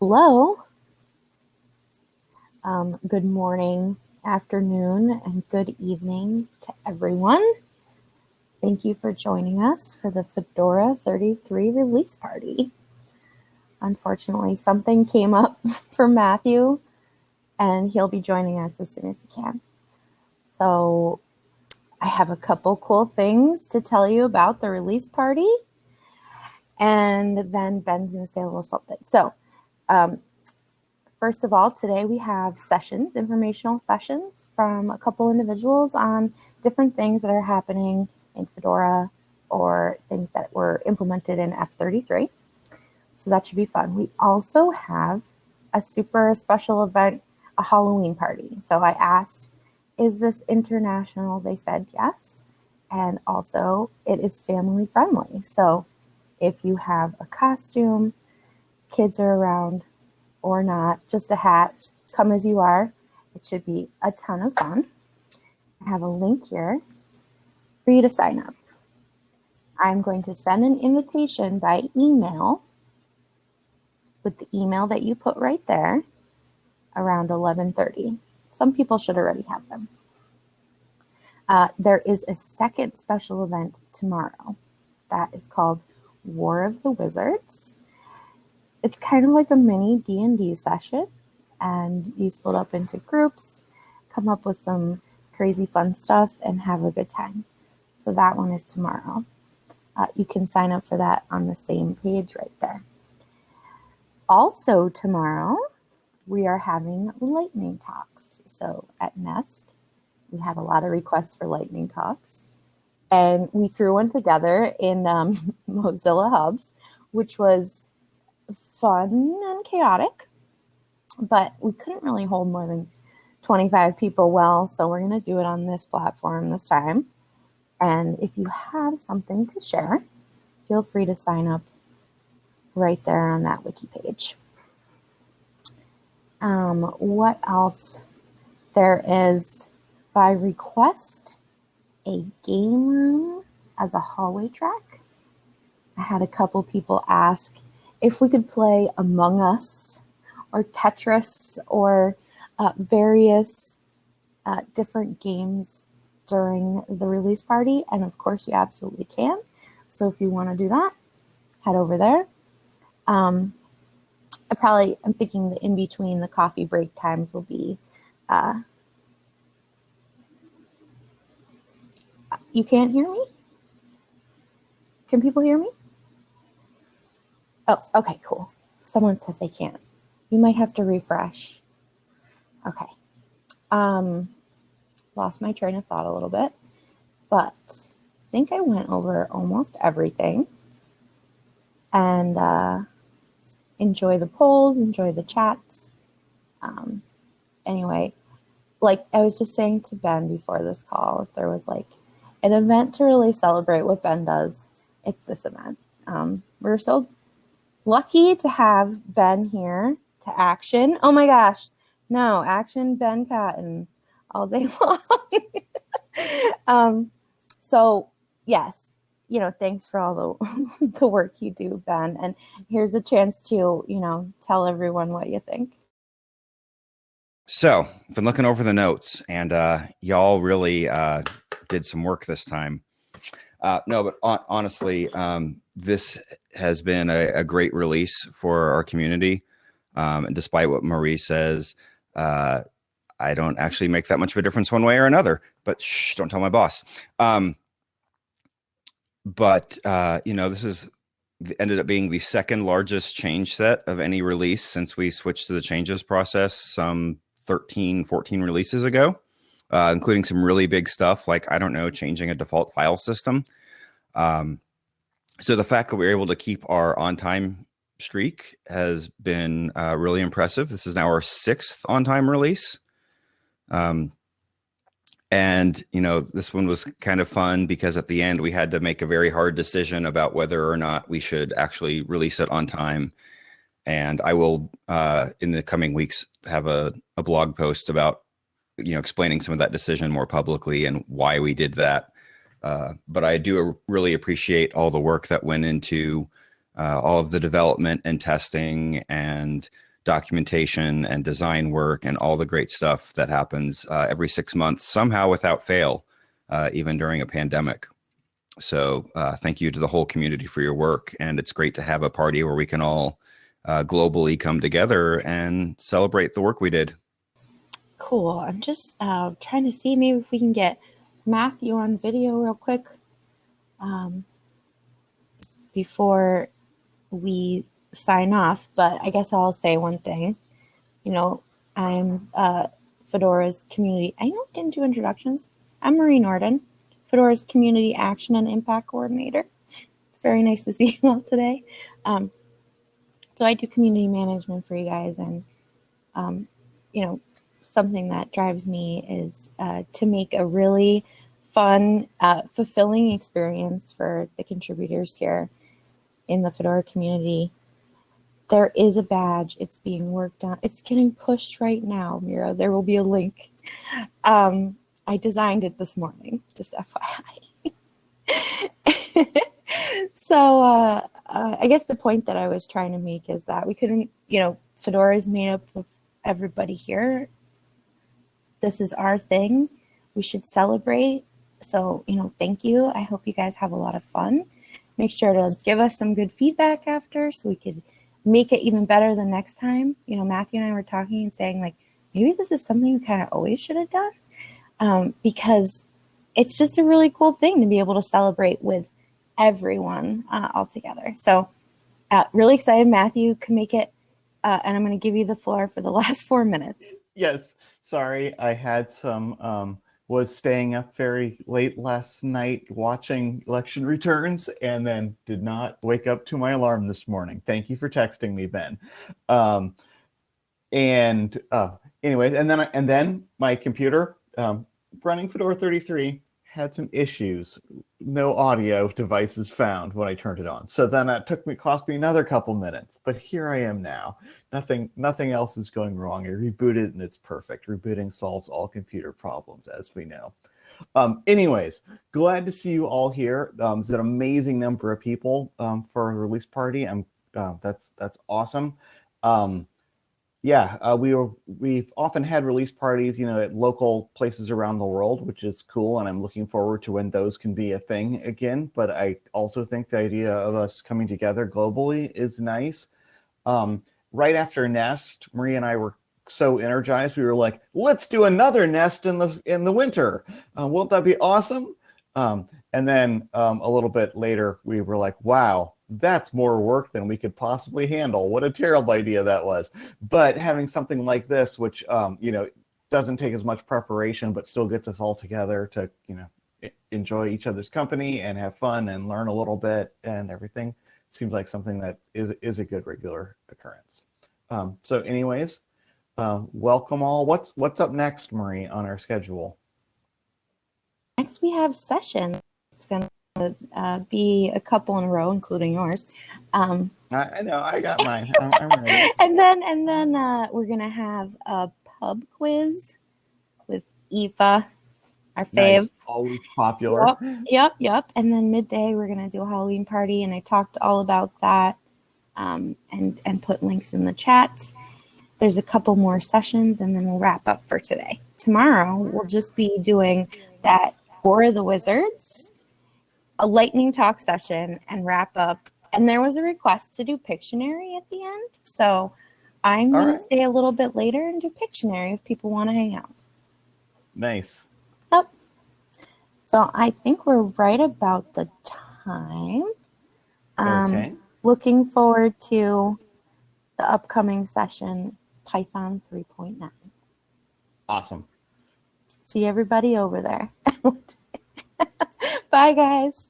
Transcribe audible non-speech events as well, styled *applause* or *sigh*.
Hello. Um, good morning, afternoon, and good evening to everyone. Thank you for joining us for the Fedora 33 release party. Unfortunately, something came up *laughs* for Matthew, and he'll be joining us as soon as he can. So I have a couple cool things to tell you about the release party. And then Ben's going to say a little something. So um, first of all, today we have sessions, informational sessions from a couple individuals on different things that are happening in Fedora or things that were implemented in F33. So that should be fun. We also have a super special event, a Halloween party. So I asked, is this international? They said yes. And also it is family friendly. So if you have a costume, kids are around or not, just a hat, come as you are. It should be a ton of fun. I have a link here for you to sign up. I'm going to send an invitation by email with the email that you put right there around 1130. Some people should already have them. Uh, there is a second special event tomorrow that is called War of the Wizards. It's kind of like a mini D&D session and you split up into groups, come up with some crazy fun stuff and have a good time. So that one is tomorrow. Uh, you can sign up for that on the same page right there. Also tomorrow, we are having lightning talks. So at Nest, we had a lot of requests for lightning talks and we threw one together in um, *laughs* Mozilla Hubs, which was fun and chaotic, but we couldn't really hold more than 25 people well, so we're going to do it on this platform this time. And if you have something to share, feel free to sign up right there on that wiki page. Um, what else? There is by request a game room as a hallway track. I had a couple people ask if we could play Among Us or Tetris or uh, various uh, different games during the release party. And of course, you absolutely can. So if you want to do that, head over there. Um, I probably, I'm thinking the in between the coffee break times will be uh, You can't hear me? Can people hear me? Oh, okay, cool. Someone said they can't. You might have to refresh. Okay. Um, lost my train of thought a little bit, but I think I went over almost everything. And uh, enjoy the polls, enjoy the chats. Um, anyway, like I was just saying to Ben before this call, if there was like an event to really celebrate what Ben does, it's this event. Um, we're so lucky to have Ben here to action. Oh my gosh, no, action Ben Cotton all day *laughs* long. um, so yes, you know, thanks for all the, *laughs* the work you do, Ben. And here's a chance to, you know, tell everyone what you think. So, I've been looking over the notes, and uh, y'all really uh, did some work this time. Uh, no, but on, honestly, um, this has been a, a, great release for our community. Um, and despite what Marie says, uh, I don't actually make that much of a difference one way or another. But shh, don't tell my boss. Um, but uh, you know, this is ended up being the second largest change set of any release since we switched to the changes process some 13, 14 releases ago, uh, including some really big stuff like, I don't know, changing a default file system. Um, so the fact that we are able to keep our on time streak has been uh, really impressive. This is now our sixth on time release. Um, and, you know, this one was kind of fun because at the end we had to make a very hard decision about whether or not we should actually release it on time and I will uh, in the coming weeks have a, a blog post about you know explaining some of that decision more publicly and why we did that. Uh, but I do really appreciate all the work that went into uh, all of the development and testing and documentation and design work and all the great stuff that happens uh, every six months, somehow without fail, uh, even during a pandemic. So uh, thank you to the whole community for your work. And it's great to have a party where we can all globally come together and celebrate the work we did. Cool. I'm just trying to see maybe if we can get Matthew on video real quick um, before we sign off. But I guess I'll say one thing. You know, I'm uh, Fedora's community. I know I didn't do introductions. I'm Marie Nordin, Fedora's community action and impact coordinator. It's very nice to see you all today. Um, so I do community management for you guys, and um, you know, something that drives me is uh, to make a really fun, uh, fulfilling experience for the contributors here in the Fedora community. There is a badge. It's being worked on. It's getting pushed right now, Mira. There will be a link. Um, I designed it this morning, just FYI. *laughs* so uh, uh, I guess the point that I was trying to make is that we couldn't, you know, Fedora is made up of everybody here. This is our thing. We should celebrate. So, you know, thank you. I hope you guys have a lot of fun. Make sure to give us some good feedback after so we could make it even better the next time. You know, Matthew and I were talking and saying, like, maybe this is something we kind of always should have done um, because it's just a really cool thing to be able to celebrate with everyone uh, all together. So, uh, really excited Matthew can make it. Uh, and I'm going to give you the floor for the *laughs* last four minutes. Yes, sorry, I had some um, was staying up very late last night watching election returns and then did not wake up to my alarm this morning. Thank you for texting me, Ben. Um, and uh, anyways, and then and then my computer um, running Fedora 33 had some issues. No audio devices found when I turned it on. So then it took me, cost me another couple minutes, but here I am now. Nothing, nothing else is going wrong. I rebooted and it's perfect. Rebooting solves all computer problems, as we know. Um, anyways, glad to see you all here. Um, it's an amazing number of people um, for a release party. I'm, uh, that's, that's awesome. Um, yeah, uh, we were we've often had release parties, you know, at local places around the world, which is cool, and I'm looking forward to when those can be a thing again. But I also think the idea of us coming together globally is nice. Um, right after Nest, Marie and I were so energized, we were like, "Let's do another Nest in the in the winter. Uh, won't that be awesome?" Um, and then um, a little bit later, we were like, "Wow, that's more work than we could possibly handle. What a terrible idea that was. But having something like this, which, um, you know, doesn't take as much preparation, but still gets us all together to, you know, enjoy each other's company and have fun and learn a little bit and everything seems like something that is, is a good regular occurrence. Um, so anyways, uh, welcome all. What's, what's up next, Marie, on our schedule? Next we have session. It's going to uh, be a couple in a row, including yours. Um, I, I, know, I got mine. I'm, I'm ready. *laughs* and then, and then uh, we're gonna have a pub quiz with Eva, our fave. Nice. Always popular. Yep, yep, yep. And then midday, we're gonna do a Halloween party, and I talked all about that, um, and and put links in the chat. There's a couple more sessions, and then we'll wrap up for today. Tomorrow, we'll just be doing that of the Wizards a lightning talk session and wrap up. And there was a request to do Pictionary at the end. So I'm going right. to stay a little bit later and do Pictionary if people want to hang out. Nice. Yep. So I think we're right about the time. Um, okay. Looking forward to the upcoming session, Python 3.9. Awesome. See everybody over there. *laughs* Bye, guys.